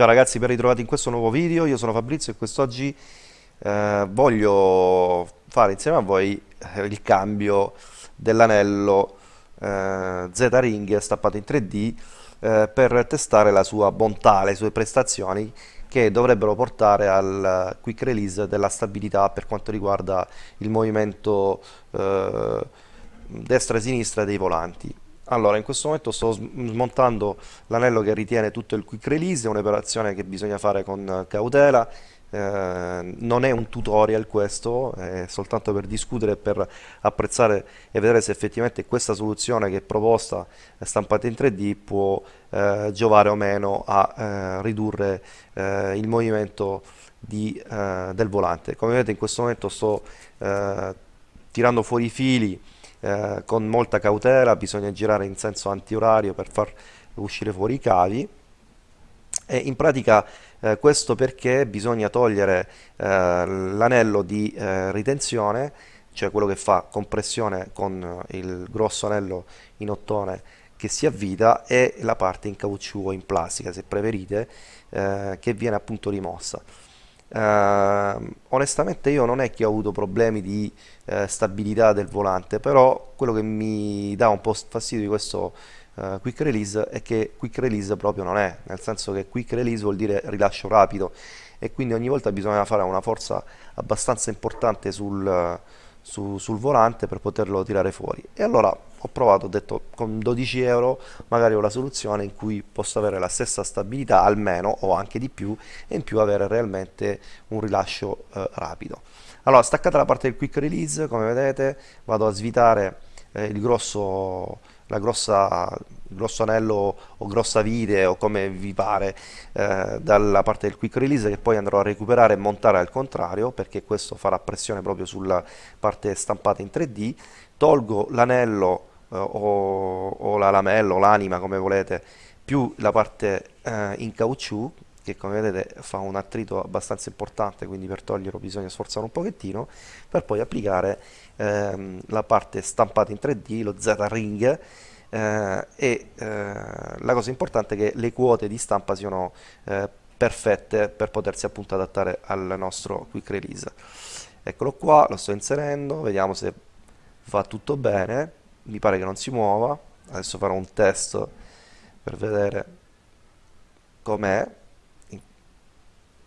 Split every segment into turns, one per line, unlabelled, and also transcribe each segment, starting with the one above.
Ciao ragazzi, ben ritrovati in questo nuovo video, io sono Fabrizio e quest'oggi eh, voglio fare insieme a voi eh, il cambio dell'anello eh, Z-Ring stappato in 3D eh, per testare la sua bontà, le sue prestazioni che dovrebbero portare al quick release della stabilità per quanto riguarda il movimento eh, destra e sinistra dei volanti. Allora, in questo momento sto smontando l'anello che ritiene tutto il quick release, è un'operazione che bisogna fare con cautela, eh, non è un tutorial questo, è soltanto per discutere per apprezzare e vedere se effettivamente questa soluzione che è proposta stampata in 3D può eh, giovare o meno a eh, ridurre eh, il movimento di, eh, del volante. Come vedete in questo momento sto eh, tirando fuori i fili eh, con molta cautela, bisogna girare in senso antiorario per far uscire fuori i cavi e in pratica eh, questo perché bisogna togliere eh, l'anello di eh, ritenzione, cioè quello che fa compressione con il grosso anello in ottone che si avvita e la parte in caucciù o in plastica se preferite eh, che viene appunto rimossa. Uh, onestamente io non è che ho avuto problemi di uh, stabilità del volante però quello che mi dà un po' fastidio di questo uh, quick release è che quick release proprio non è nel senso che quick release vuol dire rilascio rapido e quindi ogni volta bisogna fare una forza abbastanza importante sul, su, sul volante per poterlo tirare fuori. E allora ho provato, ho detto con 12 euro magari ho la soluzione in cui posso avere la stessa stabilità almeno o anche di più e in più avere realmente un rilascio eh, rapido. Allora staccata la parte del quick release come vedete vado a svitare eh, il grosso la grossa grosso anello o grossa vite o come vi pare eh, dalla parte del quick release che poi andrò a recuperare e montare al contrario perché questo farà pressione proprio sulla parte stampata in 3D tolgo l'anello o, o, la lamella o l'anima come volete più la parte eh, in caucciù che come vedete fa un attrito abbastanza importante quindi per toglierlo bisogna sforzare un pochettino per poi applicare ehm, la parte stampata in 3D, lo Z-Ring eh, e eh, la cosa importante è che le quote di stampa siano eh, perfette per potersi appunto adattare al nostro quick release. Eccolo qua, lo sto inserendo, vediamo se va tutto bene mi pare che non si muova. Adesso farò un test per vedere com'è.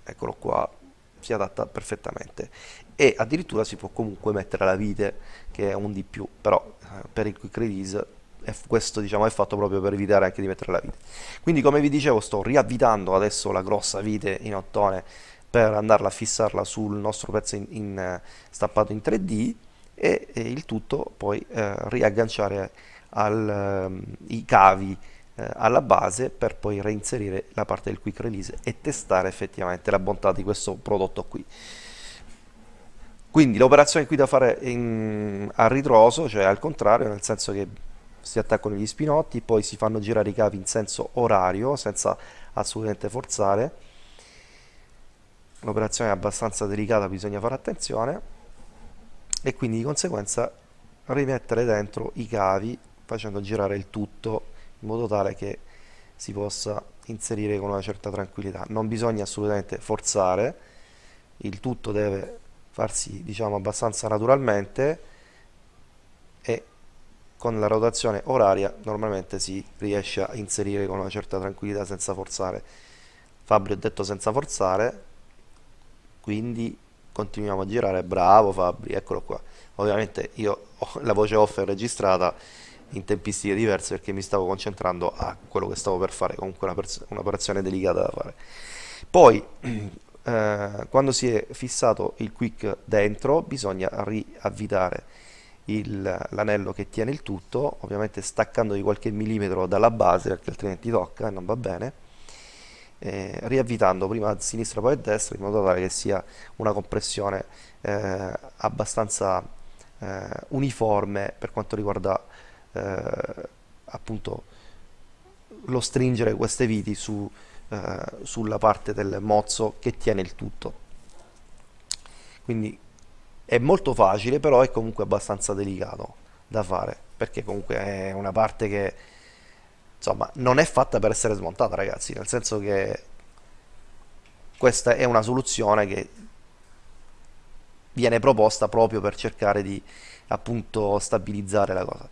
Eccolo qua. Si adatta perfettamente. E addirittura si può comunque mettere la vite che è un di più. Però eh, per il quick release e questo diciamo, è fatto proprio per evitare anche di mettere la vite. Quindi come vi dicevo sto riavvitando adesso la grossa vite in ottone per andarla a fissarla sul nostro pezzo in, in, eh, stampato in 3D e, e il tutto poi eh, riagganciare al, um, i cavi eh, alla base per poi reinserire la parte del quick release e testare effettivamente la bontà di questo prodotto qui quindi l'operazione qui da fare in, a ritroso cioè al contrario nel senso che si attaccano gli spinotti, poi si fanno girare i cavi in senso orario senza assolutamente forzare. L'operazione è abbastanza delicata, bisogna fare attenzione e quindi di conseguenza rimettere dentro i cavi facendo girare il tutto in modo tale che si possa inserire con una certa tranquillità. Non bisogna assolutamente forzare, il tutto deve farsi diciamo abbastanza naturalmente e con la rotazione oraria normalmente si riesce a inserire con una certa tranquillità senza forzare Fabri ho detto senza forzare quindi continuiamo a girare bravo Fabri eccolo qua. Ovviamente io ho la voce off è registrata in tempistiche diverse perché mi stavo concentrando a quello che stavo per fare comunque un'operazione un delicata da fare. Poi eh, quando si è fissato il quick dentro bisogna riavvitare l'anello che tiene il tutto, ovviamente staccando di qualche millimetro dalla base perché altrimenti tocca e non va bene, eh, riavvitando prima a sinistra poi a destra in modo tale che sia una compressione eh, abbastanza eh, uniforme per quanto riguarda eh, appunto lo stringere queste viti su, eh, sulla parte del mozzo che tiene il tutto. Quindi è molto facile però è comunque abbastanza delicato da fare perché comunque è una parte che insomma non è fatta per essere smontata ragazzi nel senso che questa è una soluzione che viene proposta proprio per cercare di appunto stabilizzare la cosa.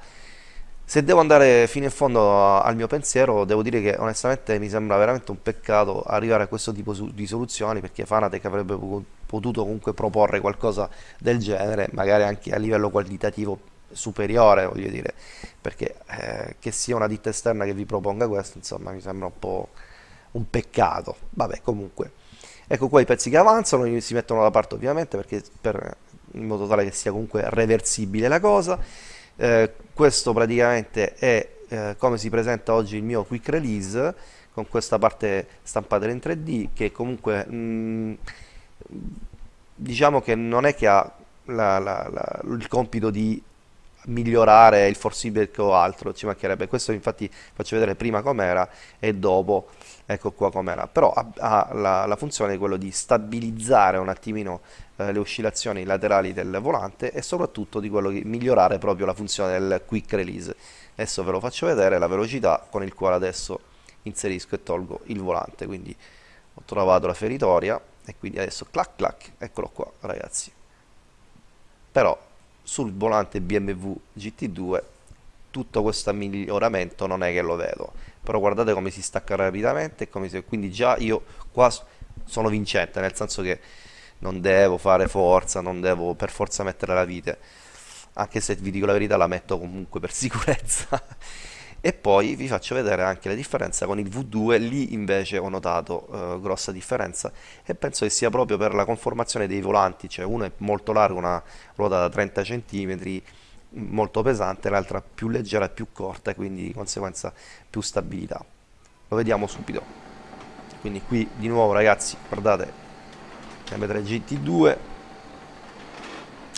Se devo andare fino in fondo al mio pensiero, devo dire che onestamente mi sembra veramente un peccato arrivare a questo tipo di soluzioni perché Fanatec avrebbe potuto comunque proporre qualcosa del genere, magari anche a livello qualitativo superiore, voglio dire, perché eh, che sia una ditta esterna che vi proponga questo, insomma, mi sembra un po' un peccato. Vabbè, comunque. Ecco qua i pezzi che avanzano, si mettono da parte ovviamente perché per, in modo tale che sia comunque reversibile la cosa eh, questo praticamente è eh, come si presenta oggi il mio quick release con questa parte stampata in 3D che comunque mh, mm, diciamo che non è che ha la, la, la, il compito di migliorare il forceback o altro, ci mancherebbe. Questo infatti faccio vedere prima com'era e dopo, ecco qua com'era. Però ha, ha la, la, funzione di quello di stabilizzare un attimino eh, le oscillazioni laterali del volante e soprattutto di quello di migliorare proprio la funzione del quick release. Adesso ve lo faccio vedere, la velocità con il quale adesso inserisco e tolgo il volante. Quindi ho trovato la feritoria e quindi adesso clac clac, eccolo qua ragazzi. Però sul volante BMW GT2 tutto questo miglioramento non è che lo vedo. Però guardate come si stacca rapidamente si... quindi già io qua sono vincente nel senso che non devo fare forza non devo per forza mettere la vite. Anche se vi dico la verità la metto comunque per sicurezza e poi vi faccio vedere anche la differenza con il V2 lì invece ho notato eh, grossa differenza e penso che sia proprio per la conformazione dei volanti cioè uno è molto largo una ruota da 30 cm molto pesante l'altra più leggera e più corta quindi di conseguenza più stabilità. Lo vediamo subito. Quindi qui di nuovo ragazzi guardate M3 GT2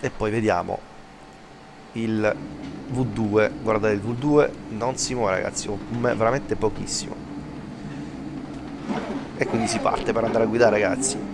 e poi vediamo il V2 guardate il V2 non si muove ragazzi veramente pochissimo. E quindi si parte per andare a guidare ragazzi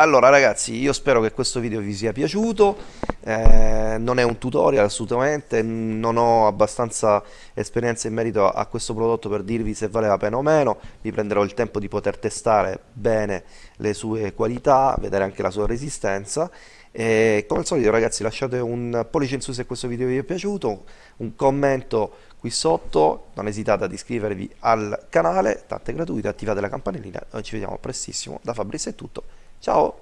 allora ragazzi io spero che questo video vi sia piaciuto. Eh, non è un tutorial assolutamente. Non ho abbastanza esperienza in merito a questo prodotto per dirvi se vale la pena o meno. Vi prenderò il tempo di poter testare bene le sue qualità vedere anche la sua resistenza. E come al solito ragazzi lasciate un pollice in su se questo video vi è piaciuto, un commento qui sotto, non esitate ad iscrivervi al canale, tanto è gratuito, attivate la campanellina, noi ci vediamo prestissimo, da Fabrizio è tutto, 叫